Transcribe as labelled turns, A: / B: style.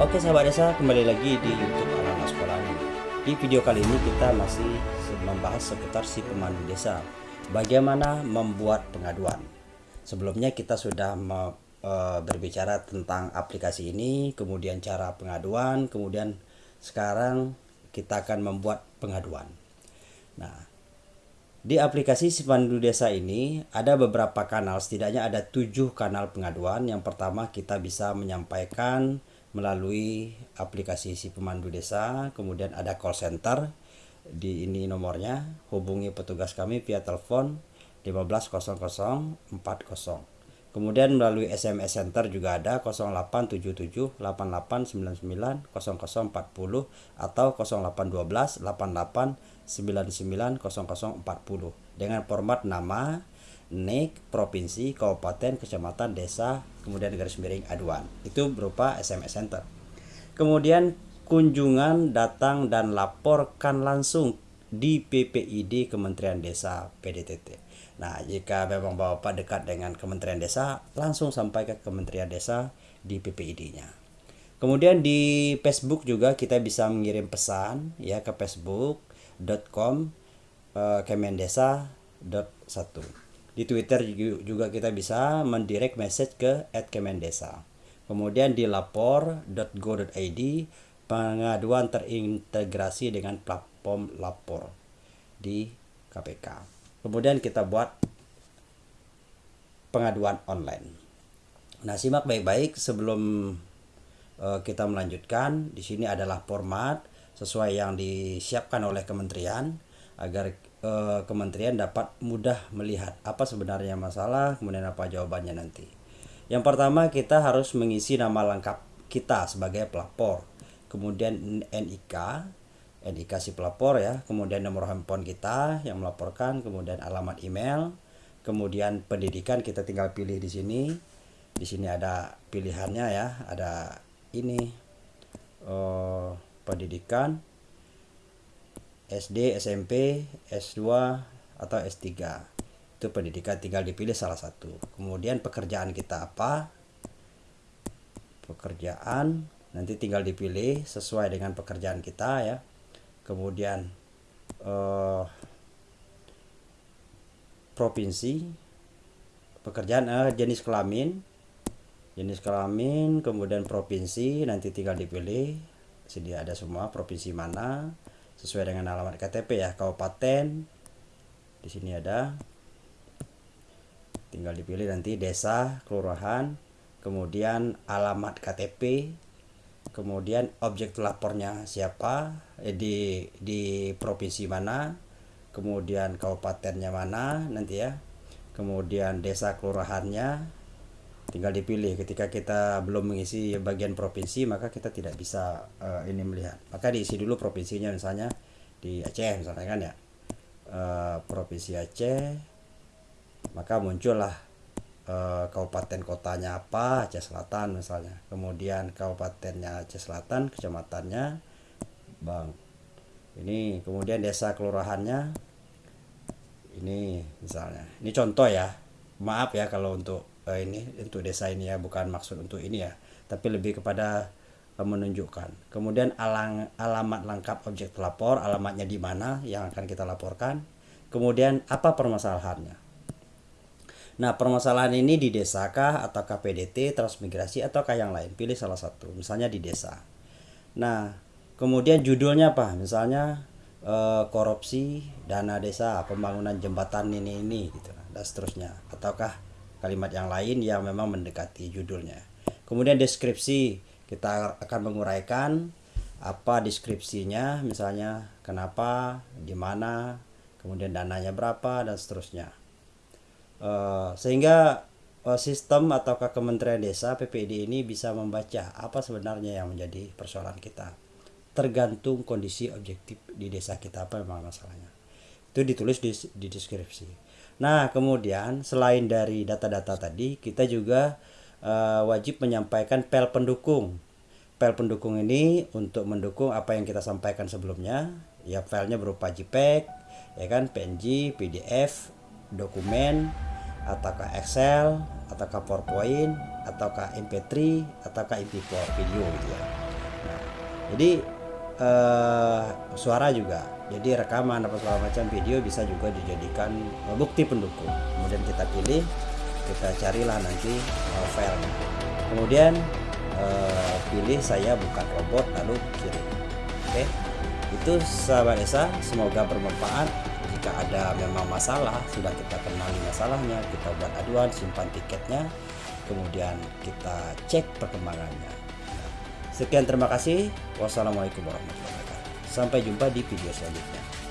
A: Oke sahabat desa kembali lagi di YouTube anak-anak sekolah. Di video kali ini kita masih membahas seputar si pemandu desa. Bagaimana membuat pengaduan. Sebelumnya kita sudah me, e, berbicara tentang aplikasi ini, kemudian cara pengaduan, kemudian sekarang kita akan membuat pengaduan. Nah, di aplikasi si pemandu desa ini ada beberapa kanal, setidaknya ada tujuh kanal pengaduan. Yang pertama kita bisa menyampaikan melalui aplikasi si pemandu desa kemudian ada call center di ini nomornya. Hubungi petugas kami via telepon 150040 kemudian melalui SMS center juga ada 0877 8899 0040 atau 0812 88 99 0040 dengan format nama nik, provinsi, kabupaten, kecamatan, desa, kemudian garis miring aduan. Itu berupa SMS center. Kemudian kunjungan datang dan laporkan langsung di PPID Kementerian Desa PDTT. Nah, jika memang Bapak dekat dengan Kementerian Desa, langsung sampai ke Kementerian Desa di PPID-nya. Kemudian di Facebook juga kita bisa mengirim pesan ya ke facebook.com uh, kemendesa.1 di Twitter juga kita bisa mendirect message ke @kemendesa. Kemudian di lapor.go.id pengaduan terintegrasi dengan platform lapor di KPK. Kemudian kita buat pengaduan online. Nah, simak baik-baik sebelum uh, kita melanjutkan. Di sini adalah format sesuai yang disiapkan oleh kementerian agar eh, kementerian dapat mudah melihat apa sebenarnya masalah kemudian apa jawabannya nanti. Yang pertama kita harus mengisi nama lengkap kita sebagai pelapor. Kemudian NIK NIK si pelapor ya kemudian nomor handphone kita yang melaporkan kemudian alamat email kemudian pendidikan kita tinggal pilih di sini. Di sini ada pilihannya ya ada ini oh, pendidikan SD, SMP, S2 atau S3 itu pendidikan tinggal dipilih salah satu. Kemudian pekerjaan kita apa? Pekerjaan nanti tinggal dipilih sesuai dengan pekerjaan kita ya. Kemudian eh, provinsi pekerjaan eh, jenis kelamin. Jenis kelamin kemudian provinsi nanti tinggal dipilih. Sini ada semua provinsi mana sesuai dengan alamat KTP ya kabupaten. Di sini ada. Tinggal dipilih nanti desa kelurahan kemudian alamat KTP kemudian objek lapornya siapa eh, di di provinsi mana kemudian kabupatennya mana nanti ya. Kemudian desa kelurahannya tinggal dipilih. Ketika kita belum mengisi bagian provinsi maka kita tidak bisa uh, ini melihat. Maka diisi dulu provinsinya misalnya di Aceh misalnya kan ya. Uh, provinsi Aceh maka muncullah uh, kabupaten kotanya apa Aceh Selatan misalnya. Kemudian kabupatennya Aceh Selatan kecamatannya Bang. Ini kemudian desa kelurahannya ini misalnya. Ini contoh ya. Maaf ya kalau untuk uh, ini untuk desa ini ya bukan maksud untuk ini ya tapi lebih kepada uh, menunjukkan. Kemudian alang, alamat lengkap objek pelapor alamatnya di mana yang akan kita laporkan. Kemudian apa permasalahannya? Nah permasalahan ini di desa kah atau KPDT transmigrasi ataukah yang lain? Pilih salah satu misalnya di desa. Nah kemudian judulnya apa? Misalnya uh, korupsi dana desa pembangunan jembatan ini ini gitu dan seterusnya. Ataukah kalimat yang lain yang memang mendekati judulnya. Kemudian deskripsi kita akan menguraikan apa deskripsinya, misalnya kenapa, di mana, kemudian dananya berapa dan seterusnya. Uh, sehingga uh, sistem atau Kementerian Desa PPD ini bisa membaca apa sebenarnya yang menjadi persoalan kita. Tergantung kondisi objektif di desa kita apa memang masalahnya. Itu ditulis di, di deskripsi. Nah, kemudian selain dari data-data tadi, kita juga uh, wajib menyampaikan pel pendukung. Pel pendukung ini untuk mendukung apa yang kita sampaikan sebelumnya. Ya, filenya berupa JPEG, ya kan, PNG, PDF, dokumen, ataukah Excel, ataukah PowerPoint, ataukah MP3, ataukah MP4 video gitu ya. jadi eh, suara juga jadi rekaman apa segala macam video bisa juga dijadikan eh, bukti pendukung. Kemudian kita pilih kita carilah nanti eh, filenya. Kemudian eh, pilih saya bukan robot lalu kirim. Oke? Itu sahabat desa semoga bermanfaat. Jika ada memang masalah sudah kita kenali masalahnya kita buat aduan simpan tiketnya kemudian kita cek perkembangannya. Sekian terima kasih. Wassalamualaikum warahmatullahi wabarakatuh sampai jumpa di video selanjutnya